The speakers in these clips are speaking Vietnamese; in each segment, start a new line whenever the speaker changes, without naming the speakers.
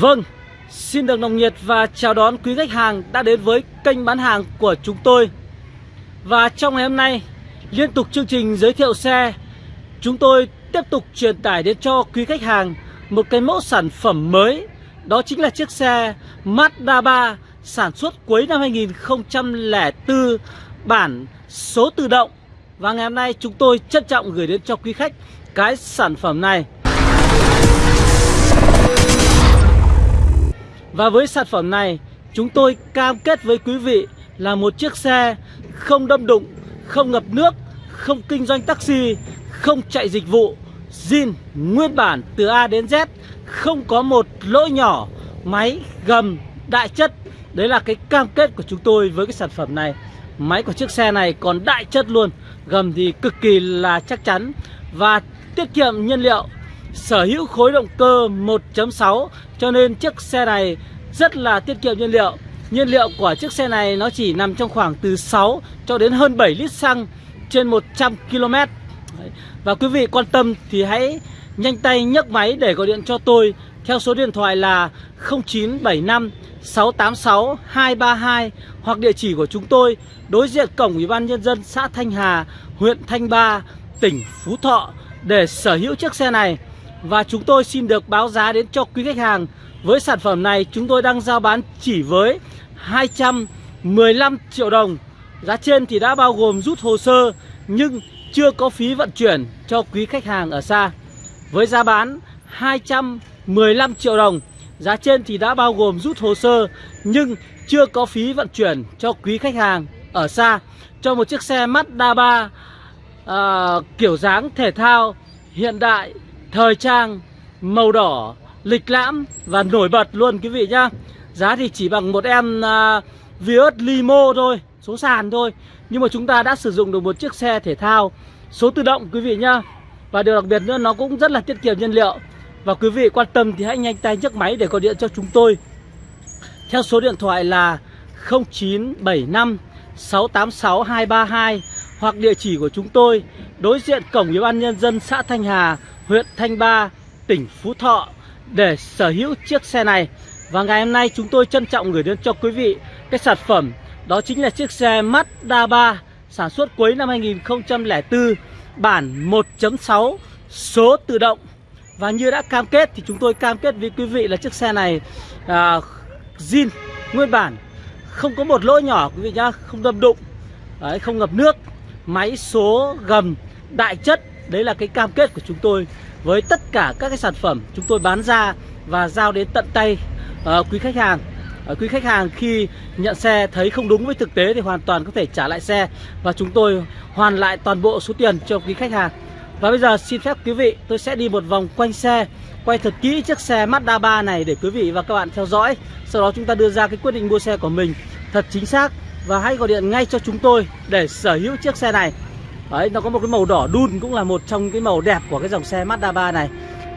Vâng, xin được nồng nhiệt và chào đón quý khách hàng đã đến với kênh bán hàng của chúng tôi. Và trong ngày hôm nay, liên tục chương trình giới thiệu xe Chúng tôi tiếp tục truyền tải đến cho quý khách hàng một cái mẫu sản phẩm mới. Đó chính là chiếc xe Mazda 3 sản xuất cuối năm 2004 bản số tự động. Và ngày hôm nay chúng tôi trân trọng gửi đến cho quý khách cái sản phẩm này. Và với sản phẩm này chúng tôi cam kết với quý vị là một chiếc xe không đâm đụng, không ngập nước, không kinh doanh taxi, không chạy dịch vụ, zin nguyên bản từ A đến Z, không có một lỗi nhỏ, máy gầm đại chất. Đấy là cái cam kết của chúng tôi với cái sản phẩm này. Máy của chiếc xe này còn đại chất luôn, gầm thì cực kỳ là chắc chắn và tiết kiệm nhiên liệu sở hữu khối động cơ 1.6 cho nên chiếc xe này rất là tiết kiệm nhiên liệu. Nhiên liệu của chiếc xe này nó chỉ nằm trong khoảng từ 6 cho đến hơn 7 lít xăng trên 100 km. Và quý vị quan tâm thì hãy nhanh tay nhấc máy để gọi điện cho tôi theo số điện thoại là 0975 686 232 hoặc địa chỉ của chúng tôi đối diện cổng Ủy ban nhân dân xã Thanh Hà, huyện Thanh Ba, tỉnh Phú Thọ để sở hữu chiếc xe này. Và chúng tôi xin được báo giá đến cho quý khách hàng. Với sản phẩm này chúng tôi đang giao bán chỉ với 215 triệu đồng. Giá trên thì đã bao gồm rút hồ sơ Nhưng chưa có phí vận chuyển cho quý khách hàng ở xa. Với giá bán 215 triệu đồng Giá trên thì đã bao gồm rút hồ sơ Nhưng chưa có phí vận chuyển cho quý khách hàng ở xa. Cho một chiếc xe Mazda 3 à, Kiểu dáng thể thao hiện đại thời trang, màu đỏ, lịch lãm và nổi bật luôn quý vị nhá. Giá thì chỉ bằng một em uh, Vios Limo thôi, số sàn thôi. Nhưng mà chúng ta đã sử dụng được một chiếc xe thể thao số tự động quý vị nhá. Và điều đặc biệt nữa nó cũng rất là tiết kiệm nhiên liệu. Và quý vị quan tâm thì hãy nhanh tay nhấc máy để gọi điện cho chúng tôi. Theo số điện thoại là 0975 686 232 Hoặc địa chỉ của chúng tôi đối diện cổng Ủy ban Nhân dân xã Thanh Hà huyện Thanh Ba, tỉnh Phú Thọ để sở hữu chiếc xe này. Và ngày hôm nay chúng tôi trân trọng gửi đến cho quý vị cái sản phẩm đó chính là chiếc xe Mazda 3 sản xuất cuối năm 2004 bản 1.6 số tự động. Và như đã cam kết thì chúng tôi cam kết với quý vị là chiếc xe này à, zin nguyên bản không có một lỗi nhỏ quý vị nhá, không đâm đụng, đấy, không ngập nước, máy số gầm đại chất Đấy là cái cam kết của chúng tôi với tất cả các cái sản phẩm chúng tôi bán ra và giao đến tận tay uh, quý khách hàng. Uh, quý khách hàng khi nhận xe thấy không đúng với thực tế thì hoàn toàn có thể trả lại xe và chúng tôi hoàn lại toàn bộ số tiền cho quý khách hàng. Và bây giờ xin phép quý vị tôi sẽ đi một vòng quanh xe quay thật kỹ chiếc xe Mazda 3 này để quý vị và các bạn theo dõi. Sau đó chúng ta đưa ra cái quyết định mua xe của mình thật chính xác và hãy gọi điện ngay cho chúng tôi để sở hữu chiếc xe này. Đấy, nó có một cái màu đỏ đun cũng là một trong cái màu đẹp của cái dòng xe Mazda 3 này.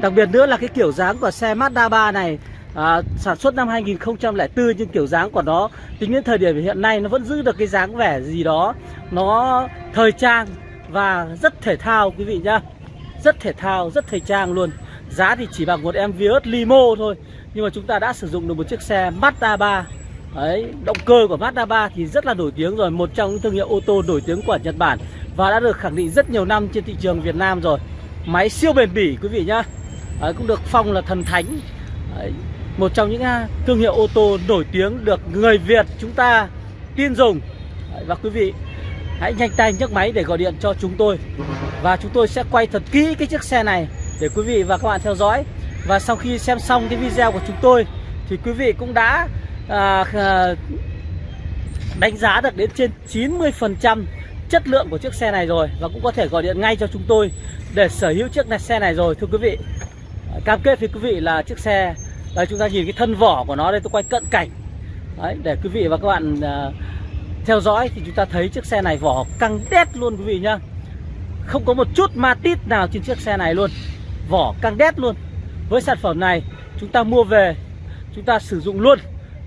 Đặc biệt nữa là cái kiểu dáng của xe Mazda 3 này à, Sản xuất năm 2004 nhưng kiểu dáng của nó Tính đến thời điểm hiện nay nó vẫn giữ được cái dáng vẻ gì đó Nó thời trang và rất thể thao quý vị nhá. Rất thể thao, rất thời trang luôn. Giá thì chỉ bằng một em Vios Limo thôi Nhưng mà chúng ta đã sử dụng được một chiếc xe Mazda 3 Đấy, động cơ của Mazda 3 thì rất là nổi tiếng rồi Một trong những thương hiệu ô tô nổi tiếng của Nhật Bản và đã được khẳng định rất nhiều năm trên thị trường Việt Nam rồi. Máy siêu bền bỉ quý vị nhá. À, Cũng được phong là thần thánh. À, Một trong những à, thương hiệu ô tô nổi tiếng được người Việt chúng ta tin dùng. À, Và quý vị hãy nhanh tay nhấc máy để gọi điện cho chúng tôi. Và chúng tôi sẽ quay thật kỹ cái chiếc xe này để quý vị và các bạn theo dõi. Và sau khi xem xong cái video của chúng tôi Thì quý vị cũng đã à, à, đánh giá được đến trên 90% chất lượng của chiếc xe này rồi và cũng có thể gọi điện ngay cho chúng tôi để sở hữu chiếc xe này rồi thưa quý vị. Cam kết với quý vị là chiếc xe đây chúng ta nhìn cái thân vỏ của nó đây tôi quay cận cảnh. Đấy, để quý vị và các bạn uh, theo dõi thì chúng ta thấy chiếc xe này vỏ căng đét luôn quý vị nhá. Không có một chút ma tít nào trên chiếc xe này luôn. Vỏ căng đét luôn. Với sản phẩm này chúng ta mua về chúng ta sử dụng luôn.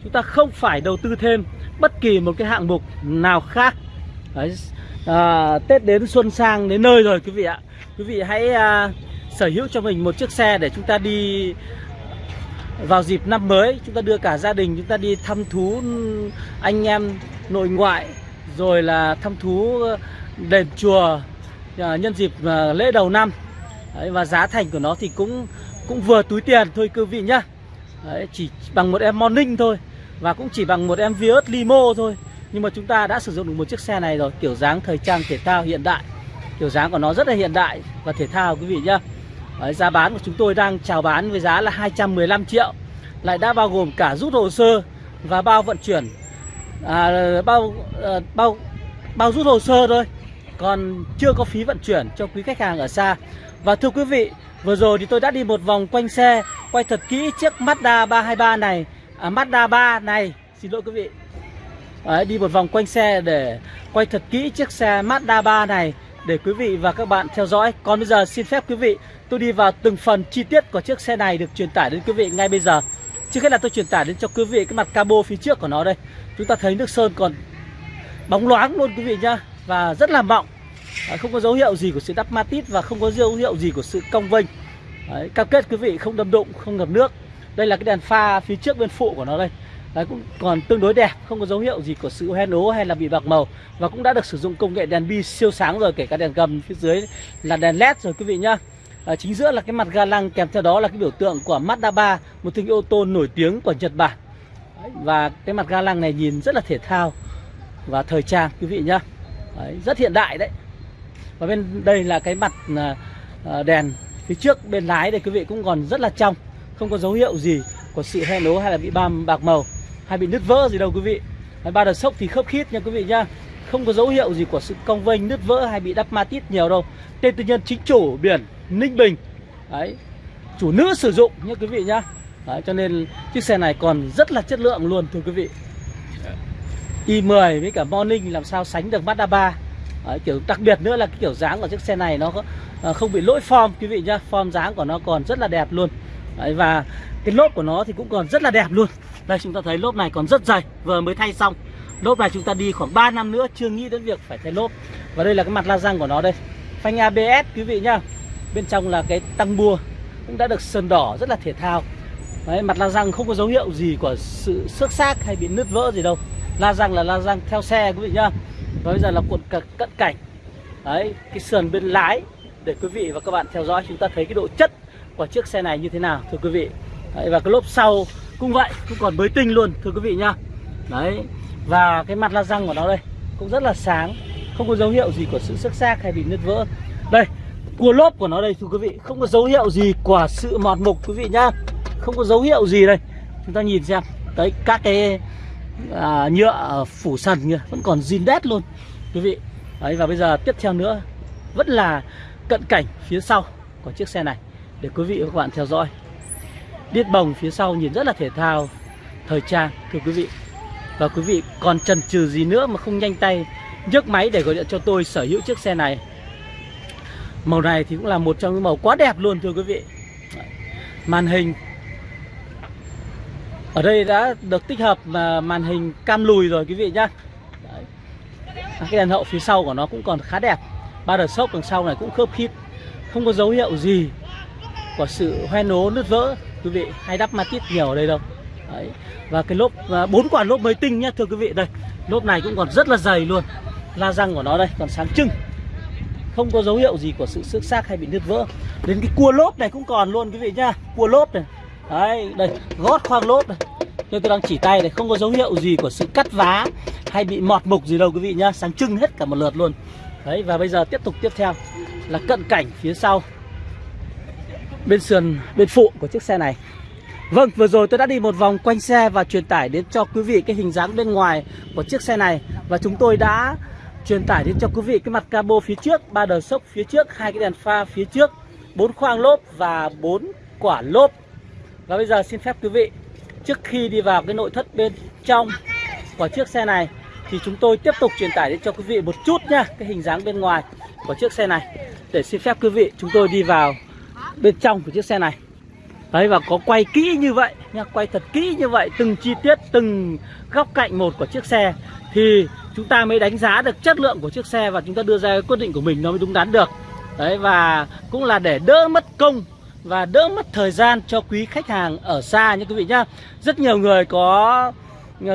Chúng ta không phải đầu tư thêm bất kỳ một cái hạng mục nào khác. Đấy, à, Tết đến xuân sang đến nơi rồi quý vị ạ. Quý vị hãy à, sở hữu cho mình một chiếc xe để chúng ta đi vào dịp năm mới. Chúng ta đưa cả gia đình chúng ta đi thăm thú anh em nội ngoại rồi là thăm thú đền chùa à, nhân dịp à, lễ đầu năm. Đấy, và giá thành của nó thì cũng cũng vừa túi tiền thôi quý vị nhá. Đấy, chỉ bằng một em morning thôi và cũng chỉ bằng một em Vios limo thôi nhưng mà chúng ta đã sử dụng được một chiếc xe này rồi kiểu dáng thời trang thể thao hiện đại. Kiểu dáng của nó rất là hiện đại và thể thao quý vị nhá. Đấy, giá bán của chúng tôi đang chào bán với giá là 215 triệu. Lại đã bao gồm cả rút hồ sơ và bao vận chuyển. À, bao à, bao bao rút hồ sơ thôi. Còn chưa có phí vận chuyển cho quý khách hàng ở xa. Và thưa quý vị vừa rồi thì tôi đã đi một vòng quanh xe quay thật kỹ chiếc Mazda 323 này. À, Mazda 3 này. Xin lỗi quý vị. Đấy, đi một vòng quanh xe để quay thật kỹ chiếc xe Mazda 3 này để quý vị và các bạn theo dõi. Còn bây giờ xin phép quý vị tôi đi vào từng phần chi tiết của chiếc xe này được truyền tải đến quý vị ngay bây giờ. Trước hết là tôi truyền tải đến cho quý vị cái mặt cabo phía trước của nó đây. Chúng ta thấy nước sơn còn bóng loáng luôn quý vị nhá và rất là mọng. Đấy, không có dấu hiệu gì của sự đắp matit và không có dấu hiệu gì của sự cong vênh. Đấy, cam kết quý vị không đâm đụng, không ngập nước. Đây là cái đèn pha phía trước bên phụ của nó đây. Đấy, cũng còn tương đối đẹp, không có dấu hiệu gì của sự hoen ố hay là bị bạc màu và cũng đã được sử dụng công nghệ đèn bi siêu sáng rồi, kể cả đèn gầm phía dưới là đèn led rồi quý vị nhá. À, chính giữa là cái mặt ga lăng kèm theo đó là cái biểu tượng của Mazda 3, một thương hiệu ô tô nổi tiếng của Nhật Bản. Và cái mặt ga lăng này nhìn rất là thể thao và thời trang quý vị nhá. Đấy, rất hiện đại đấy. Và bên đây là cái mặt à, à, đèn phía trước bên lái đây quý vị cũng còn rất là trong, không có dấu hiệu gì của sự hoen ố hay là bị bam bạc màu hay bị nứt vỡ gì đâu quý vị. Ba đợt sốc thì khớp khít nha quý vị nhá. Không có dấu hiệu gì của sự cong vênh nứt vỡ hay bị đắp ma tít nhiều đâu. Tên tư nhân chính chủ biển ninh bình. Đấy chủ nữ sử dụng nhé quý vị nhá. Đấy, cho nên chiếc xe này còn rất là chất lượng luôn thưa quý vị. I10 với cả morning làm sao sánh được Mazda 3 Đấy, kiểu đặc biệt nữa là cái kiểu dáng của chiếc xe này nó à, không bị lỗi form quý vị nhá. Form dáng của nó còn rất là đẹp luôn. Đấy, và cái lốp của nó thì cũng còn rất là đẹp luôn đây chúng ta thấy lốp này còn rất dày Vừa mới thay xong. Lốp này chúng ta đi khoảng 3 năm nữa Chưa nghĩ đến việc phải thay lốp. Và đây là cái mặt la răng của nó đây. Phanh ABS quý vị nhá. Bên trong là cái tăng bua Cũng đã được sơn đỏ rất là thể thao. Đấy, mặt la răng không có dấu hiệu gì của sự xước xác hay bị nứt vỡ gì đâu. La răng là la răng theo xe quý vị nhá. Và bây giờ là cuộn cận cảnh. Đấy, cái sườn bên lái Để quý vị và các bạn theo dõi chúng ta thấy cái độ chất của chiếc xe này như thế nào Thưa quý vị. Đấy, Và cái lốp sau cũng vậy cũng còn mới tinh luôn thưa quý vị nhá đấy và cái mặt la răng của nó đây cũng rất là sáng không có dấu hiệu gì của sự xước xác hay bị nứt vỡ. Đây cua lốp của nó đây thưa quý vị không có dấu hiệu gì của sự mọt mục quý vị nhá không có dấu hiệu gì đây. Chúng ta nhìn xem. Đấy các cái à, nhựa phủ sần kìa vẫn còn zin đét luôn quý vị. Đấy và bây giờ tiếp theo nữa vẫn là cận cảnh phía sau của chiếc xe này để quý vị và các bạn theo dõi. Điết bồng phía sau nhìn rất là thể thao. Thời trang, thưa quý vị. Và quý vị còn chần chừ gì nữa mà không nhanh tay nhấc máy để gọi điện cho tôi sở hữu chiếc xe này? Màu này thì cũng là một trong những màu quá đẹp luôn, thưa quý vị. Màn hình Ở đây đã được tích hợp màn hình cam lùi rồi, quý vị nhá. Đấy. Cái đèn hậu phía sau của nó cũng còn khá đẹp. Ba đợt sốc đằng sau này cũng khớp khít. Không có dấu hiệu gì của sự hoen ố nứt vỡ quý vị hay đắp ma tít nhiều ở đây đâu. Đấy. và cái lốp bốn quả lốp mới tinh nhé thưa quý vị. Đây, lốp này cũng còn rất là dày luôn. La răng của nó đây, còn sáng trưng. Không có dấu hiệu gì của sự xước xác hay bị nứt vỡ. Đến cái cua lốp này cũng còn luôn, quý vị nhá. Cua lốp này. Đấy, đây, gót khoang lốp này. Tôi đang chỉ tay này không có dấu hiệu gì của sự cắt vá hay bị mọt mục gì đâu, quý vị nhá. Sáng trưng hết cả một lượt luôn. Đấy, và bây giờ tiếp tục, tiếp theo là cận cảnh phía sau bên sườn bên phụ của chiếc xe này. Vâng, vừa rồi tôi đã đi một vòng quanh xe và truyền tải đến cho quý vị cái hình dáng bên ngoài của chiếc xe này. Và chúng tôi đã truyền tải đến cho quý vị cái mặt cabo phía trước, ba đờ sốc phía trước, hai cái đèn pha phía trước, bốn khoang lốp và bốn quả lốp. Và bây giờ xin phép quý vị, trước khi đi vào cái nội thất bên trong của chiếc xe này Thì chúng tôi tiếp tục truyền tải đến cho quý vị một chút nha, cái hình dáng bên ngoài của chiếc xe này. Để xin phép quý vị, chúng tôi đi vào bên trong của chiếc xe này. Đấy và có quay kỹ như vậy nha, quay thật kỹ như vậy từng chi tiết, từng góc cạnh một của chiếc xe. Thì chúng ta mới đánh giá được chất lượng của chiếc xe và chúng ta đưa ra quyết định của mình nó mới đúng đắn được. Đấy và cũng là để đỡ mất công và đỡ mất thời gian cho quý khách hàng ở xa nha quý vị nhá. Rất nhiều người có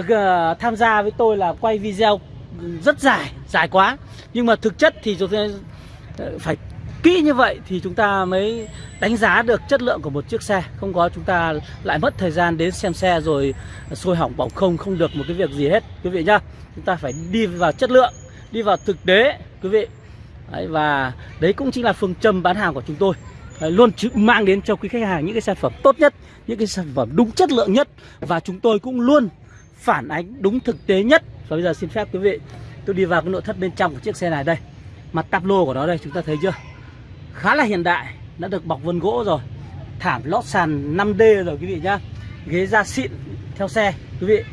ờ, tham gia với tôi là quay video rất dài dài quá. Nhưng mà thực chất thì chúng ta ờ, phải kỹ như vậy thì chúng ta mới đánh giá được chất lượng của một chiếc xe. Không có chúng ta lại mất thời gian đến xem xe rồi sôi hỏng bỏng không không được một cái việc gì hết. Quý vị nhá chúng ta phải đi vào chất lượng đi vào thực tế quý vị. Đấy, và đấy cũng chính là phương châm bán hàng của chúng tôi. Đấy, luôn mang đến cho quý khách hàng những cái sản phẩm tốt nhất những cái sản phẩm đúng chất lượng nhất. Và chúng tôi cũng luôn phản ánh đúng thực tế nhất. Và bây giờ xin phép quý vị tôi đi vào cái nội thất bên trong của chiếc xe này đây. Mặt tắp lô của nó đây chúng ta thấy chưa? Khá là hiện đại đã được bọc vân gỗ rồi. Thảm lót sàn 5D rồi quý vị nhá. Ghế da xịn theo xe quý vị.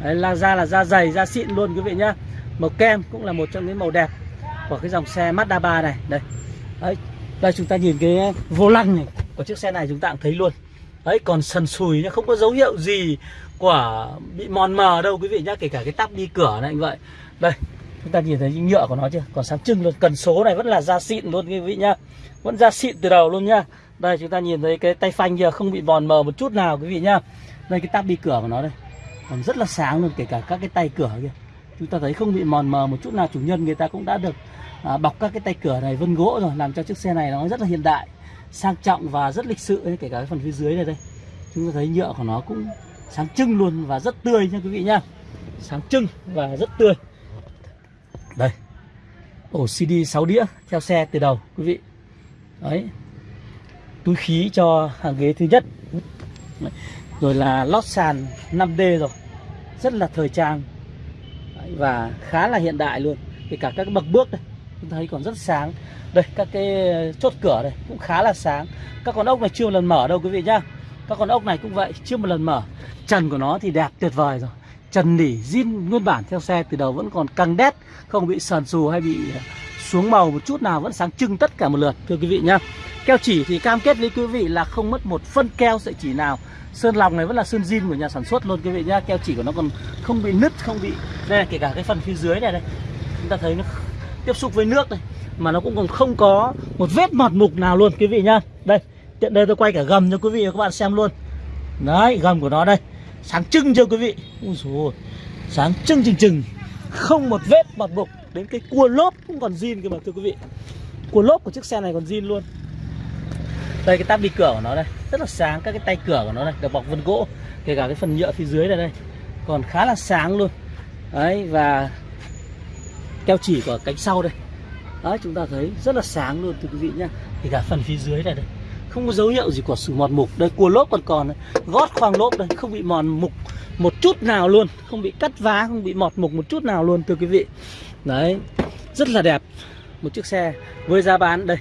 Đấy, là da là da dày da xịn luôn quý vị nhá. Màu kem cũng là một trong những màu đẹp của cái dòng xe Mazda 3 này. Đây. Đấy đây chúng ta nhìn cái vô lăng này của chiếc xe này chúng ta cũng thấy luôn. Đấy còn sần sùi nhá không có dấu hiệu gì của bị mòn mờ đâu quý vị nhá kể cả cái tắp đi cửa này như vậy. Đây chúng ta nhìn thấy nhựa của nó chưa? Còn sáng trưng luôn cần số này vẫn là da xịn luôn quý vị nhá. Vẫn da xịn từ đầu luôn nhá. Đây chúng ta nhìn thấy cái tay phanh kia không bị mòn mờ một chút nào quý vị nhá. Đây cái tắp đi cửa của nó đây. Còn rất là sáng luôn kể cả các cái tay cửa kia. Chúng ta thấy không bị mòn mờ một chút nào chủ nhân người ta cũng đã được à, bọc các cái tay cửa này vân gỗ rồi làm cho chiếc xe này nó rất là hiện đại sang trọng và rất lịch sự ấy, kể cả cái phần phía dưới này đây. Chúng ta thấy nhựa của nó cũng sáng trưng luôn và rất tươi nha quý vị nhá. Sáng trưng và rất tươi đây. Ổ CD 6 đĩa theo xe từ đầu, quý vị. Đấy. Túi khí cho hàng ghế thứ nhất. Rồi là lót sàn 5D rồi. Rất là thời trang. Và khá là hiện đại luôn. Kể cả các bậc bước đây, chúng thấy còn rất sáng. Đây, các cái chốt cửa đây, cũng khá là sáng. Các con ốc này chưa một lần mở đâu, quý vị nhá. Các con ốc này cũng vậy, chưa một lần mở. Trần của nó thì đẹp tuyệt vời rồi. Trần nỉ, zin nguyên bản theo xe từ đầu vẫn còn căng đét không bị sờn xù hay bị xuống màu một chút nào, vẫn sáng trưng tất cả một lượt, thưa quý vị nhá. Keo chỉ thì cam kết với quý vị là không mất một phân keo sợi chỉ nào. Sơn lòng này vẫn là sơn zin của nhà sản xuất luôn, quý vị nhá. Keo chỉ của nó còn không bị nứt, không bị, đây, kể cả cái phần phía dưới này đây. Chúng ta thấy nó tiếp xúc với nước này, mà nó cũng còn không có một vết mọt mục nào luôn, quý vị nhá. Đây, tiện đây tôi quay cả gầm cho quý vị và các bạn xem luôn. Đấy, gầm của nó đây. Sáng trưng chưa quý vị? Ui dồi sáng trưng chừng chừng không một vết bọt mục đến cái cua lốp cũng còn zin cơ mà, thưa quý vị. Cua lốp của chiếc xe này còn zin luôn. Đây, cái tab đi cửa của nó đây. Rất là sáng, các cái tay cửa của nó đây, được bọc vân gỗ, kể cả cái phần nhựa phía dưới này đây. Còn khá là sáng luôn. Đấy, và keo chỉ của cánh sau đây. Đấy, chúng ta thấy rất là sáng luôn, thưa quý vị nhá. Kể cả phần phía dưới này đây không có dấu hiệu gì của sự mòn mục. Đây cua lốp còn còn gót khoang lốp đây không bị mòn mục một chút nào luôn. Không bị cắt vá không bị mọt mục một chút nào luôn thưa quý vị. Đấy rất là đẹp. Một chiếc xe với giá bán đây.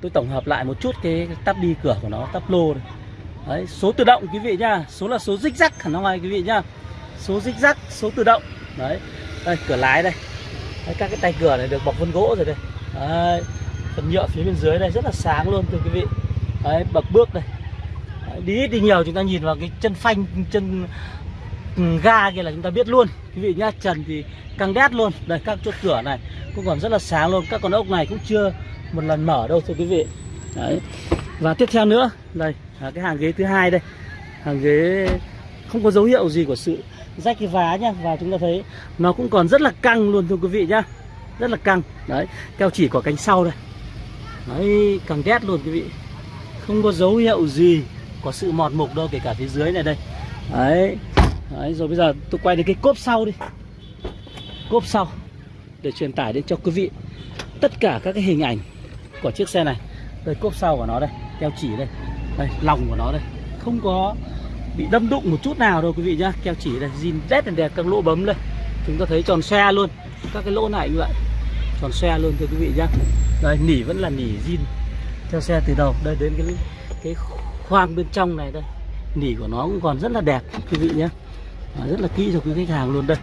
Tôi tổng hợp lại một chút cái tắp đi cửa của nó tắp lô đây. đấy số tự động quý vị nhá. Số là số dích rắc hẳn ngoài quý vị nhá. Số dích rắc số tự động. Đấy đây cửa lái đây. Đấy, các cái tay cửa này được bọc vân gỗ rồi đây. Đấy, phần nhựa phía bên dưới đây rất là sáng luôn thưa quý vị đấy bậc bước đây. Đấy, đi ít đi nhiều chúng ta nhìn vào cái chân phanh chân ừ, ga kia là chúng ta biết luôn. Quý vị nhá trần thì căng đét luôn. Đây các chốt cửa này cũng còn rất là sáng luôn. Các con ốc này cũng chưa một lần mở đâu thưa quý vị. Đấy. Và tiếp theo nữa đây là cái hàng ghế thứ hai đây. Hàng ghế không có dấu hiệu gì của sự rách cái vá nhá. Và chúng ta thấy nó cũng còn rất là căng luôn thưa quý vị nhá. Rất là căng. Đấy keo chỉ của cánh sau đây. Đấy căng đét luôn quý vị không có dấu hiệu gì có sự mọt mục đâu, kể cả phía dưới này đây. Đấy đấy, rồi bây giờ tôi quay đến cái cốp sau đi. Cốp sau, để truyền tải đến cho quý vị tất cả các cái hình ảnh của chiếc xe này. Đây, cốp sau của nó đây, keo chỉ đây. Đây, lòng của nó đây. Không có bị đâm đụng một chút nào đâu quý vị nhá. Keo chỉ đây, zin rất là đẹp, các lỗ bấm đây. Chúng ta thấy tròn xe luôn. Các cái lỗ này như vậy. Tròn xe luôn thưa quý vị nhá. Đây, nỉ vẫn là nỉ zin theo xe từ đầu. Đây đến cái cái khoang bên trong này đây. Nỉ của nó cũng còn rất là đẹp quý vị nhé. Rất là kỹ cho quý khách hàng luôn đây.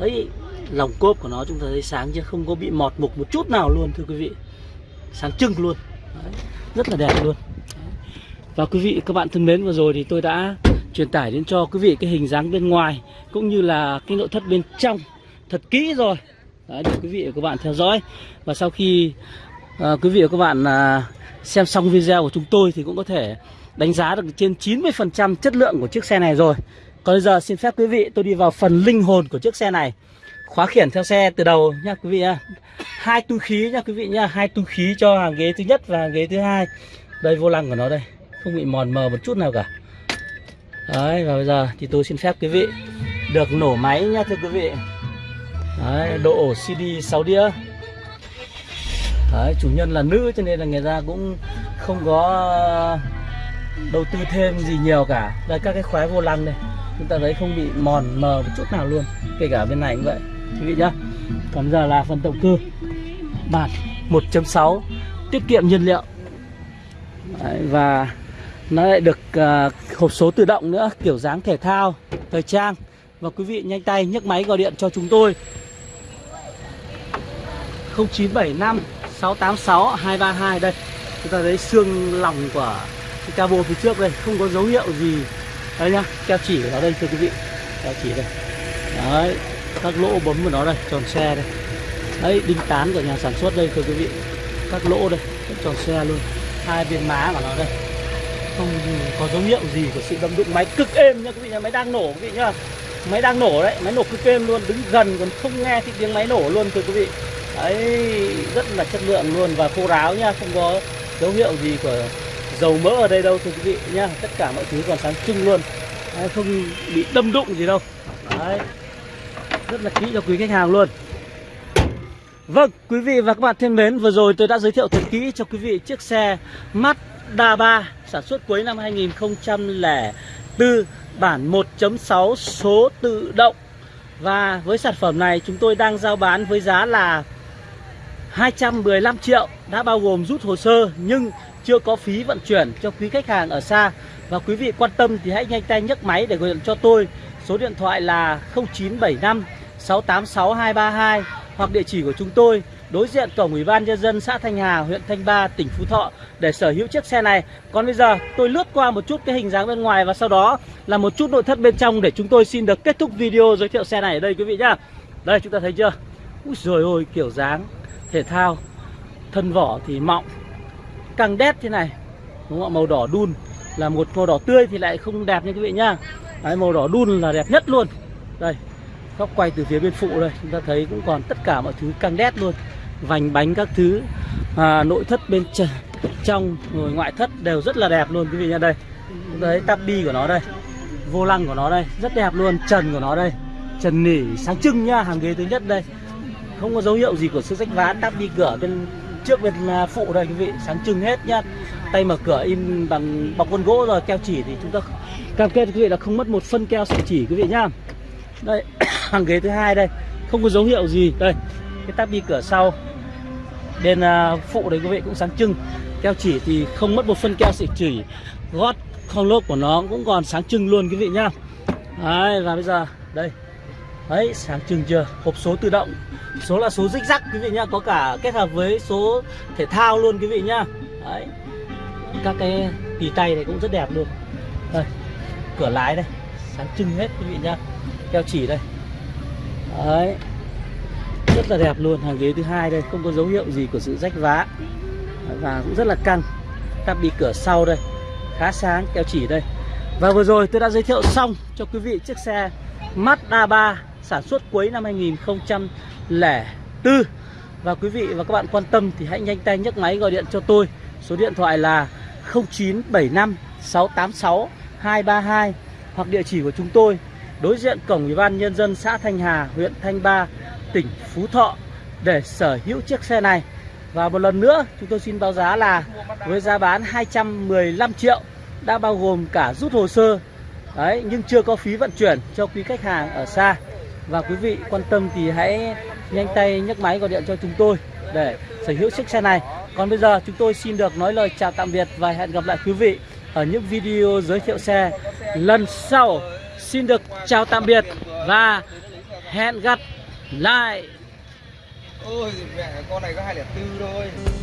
Ấy lòng cốp của nó chúng ta thấy sáng chứ không có bị mọt mục một chút nào luôn thưa quý vị. Sáng trưng luôn. Đấy, rất là đẹp luôn. Và quý vị các bạn thân mến vừa rồi thì tôi đã truyền tải đến cho quý vị cái hình dáng bên ngoài cũng như là cái nội thất bên trong. Thật kỹ rồi. Đấy, để quý vị và các bạn theo dõi. Và sau khi à, quý vị và các bạn à, xem xong video của chúng tôi thì cũng có thể đánh giá được trên 90% chất lượng của chiếc xe này rồi. Còn bây giờ xin phép quý vị tôi đi vào phần linh hồn của chiếc xe này. Khóa khiển theo xe từ đầu nha quý vị nha. Hai túi khí nha quý vị nha, hai túi khí cho hàng ghế thứ nhất và hàng ghế thứ hai. Đây vô lăng của nó đây, không bị mòn mờ một chút nào cả. Đấy và bây giờ thì tôi xin phép quý vị được nổ máy nha thưa quý vị. Đấy, độ ổ CD 6 đĩa Đấy, chủ nhân là nữ cho nên là người ta cũng không có ờ, đầu tư thêm gì nhiều cả. Đây các cái khóa vô lăng này chúng ta thấy không bị mòn mờ một chút nào luôn kể cả bên này cũng vậy. Quý vị nhá. Còn giờ là phần động cơ. Bản 1.6 tiết kiệm nhiên liệu. Đấy, và nó lại được uh, hộp số tự động nữa kiểu dáng thể thao thời trang. Và quý vị nhanh tay nhấc máy gọi điện cho chúng tôi. 0975 686 232 đây. Chúng ta thấy xương lòng của cái cabo phía trước đây, không có dấu hiệu gì. Đây nhá, keo chỉ của nó đây, thưa quý vị. Keo chỉ đây. Đấy, các lỗ bấm của nó đây, tròn xe đây. Đấy, đinh tán của nhà sản xuất đây, thưa quý vị. Các lỗ đây tròn xe luôn. Hai bên má của nó đây. Không có dấu hiệu gì của sự đâm đụng máy cực êm nha quý vị nhá, máy đang nổ quý vị nhá. Máy đang nổ đấy, máy nổ cực êm luôn, đứng gần còn không nghe thấy tiếng máy nổ luôn, thưa quý vị đấy rất là chất lượng luôn. Và khô ráo nha không có dấu hiệu gì của dầu mỡ ở đây đâu thưa quý vị nhá tất cả mọi thứ còn sáng trưng luôn. Đấy, không bị đâm đụng gì đâu. Đấy rất là kỹ cho quý khách hàng luôn. Vâng, quý vị và các bạn thân mến, vừa rồi tôi đã giới thiệu thật kỹ cho quý vị chiếc xe Mazda 3 sản xuất cuối năm 2004 bản 1.6 số tự động. Và với sản phẩm này chúng tôi đang giao bán với giá là 215 triệu đã bao gồm rút hồ sơ nhưng chưa có phí vận chuyển cho quý khách hàng ở xa. Và quý vị quan tâm thì hãy nhanh tay nhấc máy để gọi điện cho tôi. Số điện thoại là 0975 686 232 hoặc địa chỉ của chúng tôi đối diện cổng ủy ban nhân dân xã Thanh Hà, huyện Thanh Ba, tỉnh Phú Thọ để sở hữu chiếc xe này. Còn bây giờ tôi lướt qua một chút cái hình dáng bên ngoài và sau đó là một chút nội thất bên trong để chúng tôi xin được kết thúc video giới thiệu xe này ở đây quý vị nhá. Đây chúng ta thấy chưa? Úi rồi ôi kiểu dáng thể thao thân vỏ thì mọng. Căng đét thế này đúng không? màu đỏ đun là một màu đỏ tươi thì lại không đẹp như quý vị nhá. Đấy, màu đỏ đun là đẹp nhất luôn. Đây góc quay từ phía bên phụ đây chúng ta thấy cũng còn tất cả mọi thứ căng đét luôn. Vành bánh các thứ à, nội thất bên trong rồi ngoại thất đều rất là đẹp luôn quý vị nha đây chúng ta thấy tabi của nó đây vô lăng của nó đây rất đẹp luôn trần của nó đây. Trần nỉ sáng trưng nhá hàng ghế thứ nhất đây không có dấu hiệu gì của sự rách vá đắp đi cửa bên trước bên à, phụ đây quý vị. Sáng trưng hết nhá. Tay mở cửa in bằng bọc vân gỗ rồi, keo chỉ thì chúng ta cam kết quý vị là không mất một phân keo sợi chỉ quý vị nhá. Đây, hàng ghế thứ hai đây. Không có dấu hiệu gì. Đây, cái tắp đi cửa sau. Bên à, phụ đấy quý vị cũng sáng trưng. Keo chỉ thì không mất một phân keo sợi chỉ. Gót không lốp của nó cũng còn sáng trưng luôn quý vị nhá. Đấy, và bây giờ, đây. Đấy, sáng trưng chưa? Hộp số tự động. Số là số rích rắc quý vị nhá, có cả kết hợp với số thể thao luôn quý vị nhá. Đấy. Các cái tì tay này cũng rất đẹp luôn. Đây. Cửa lái đây, sáng trưng hết quý vị nhá. Keo chỉ đây. Đấy. Rất là đẹp luôn, hàng ghế thứ hai đây, không có dấu hiệu gì của sự rách vá. Và cũng rất là căng. Tắp bị cửa sau đây. Khá sáng, keo chỉ đây. Và vừa rồi tôi đã giới thiệu xong cho quý vị chiếc xe Mazda 3 sản xuất cuối năm 2004 Và quý vị và các bạn quan tâm thì hãy nhanh tay nhấc máy gọi điện cho tôi. Số điện thoại là 0975 686 232 Hoặc địa chỉ của chúng tôi đối diện cổng Ủy ban Nhân dân xã Thanh Hà, huyện Thanh Ba, tỉnh Phú Thọ để sở hữu chiếc xe này. Và một lần nữa chúng tôi xin báo giá là với giá bán 215 triệu đã bao gồm cả rút hồ sơ. Đấy, nhưng chưa có phí vận chuyển cho quý khách hàng ở xa và quý vị quan tâm thì hãy nhanh tay nhấc máy gọi điện cho chúng tôi để sở hữu chiếc xe này. Còn bây giờ chúng tôi xin được nói lời chào tạm biệt và hẹn gặp lại quý vị ở những video giới thiệu xe lần sau. Xin được chào tạm biệt và hẹn gặp lại.
Ôi, mẹ, con này có 204 thôi.